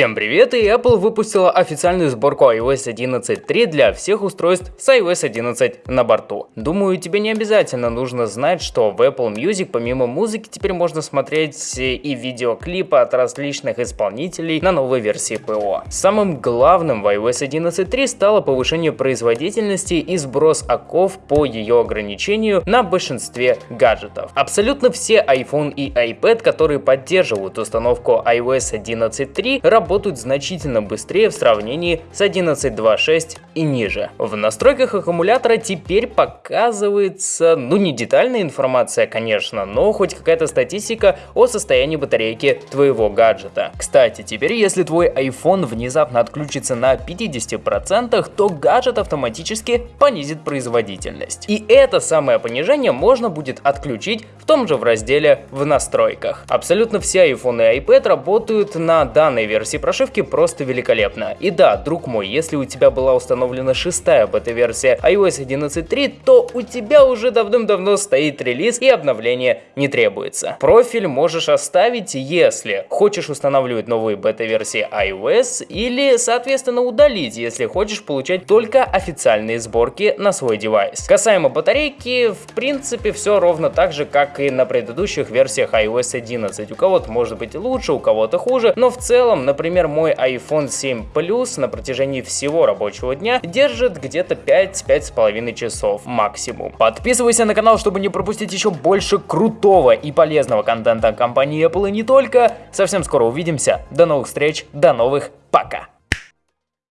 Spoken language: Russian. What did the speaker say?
Всем привет, и Apple выпустила официальную сборку iOS 11.3 для всех устройств с iOS 11 на борту. Думаю, тебе не обязательно нужно знать, что в Apple Music помимо музыки теперь можно смотреть и видеоклипы от различных исполнителей на новой версии ПО. Самым главным в iOS 11.3 стало повышение производительности и сброс оков по ее ограничению на большинстве гаджетов. Абсолютно все iPhone и iPad, которые поддерживают установку iOS 11.3, работают значительно быстрее в сравнении с 11.2.6 и ниже. В настройках аккумулятора теперь показывается, ну не детальная информация, конечно, но хоть какая-то статистика о состоянии батарейки твоего гаджета. Кстати, теперь если твой iPhone внезапно отключится на 50%, то гаджет автоматически понизит производительность. И это самое понижение можно будет отключить в том же в разделе в настройках. Абсолютно все iPhone и iPad работают на данной версии прошивки просто великолепно. И да, друг мой, если у тебя была установлена шестая бета-версия iOS 11.3, то у тебя уже давным-давно стоит релиз и обновление не требуется. Профиль можешь оставить, если хочешь устанавливать новые бета-версии iOS или, соответственно, удалить, если хочешь получать только официальные сборки на свой девайс. Касаемо батарейки, в принципе, все ровно так же, как и на предыдущих версиях iOS 11. У кого-то может быть лучше, у кого-то хуже, но в целом, например, Например, мой iPhone 7 Plus на протяжении всего рабочего дня держит где-то 5-5,5 часов максимум. Подписывайся на канал, чтобы не пропустить еще больше крутого и полезного контента компании Apple и не только. Совсем скоро увидимся. До новых встреч, до новых пока.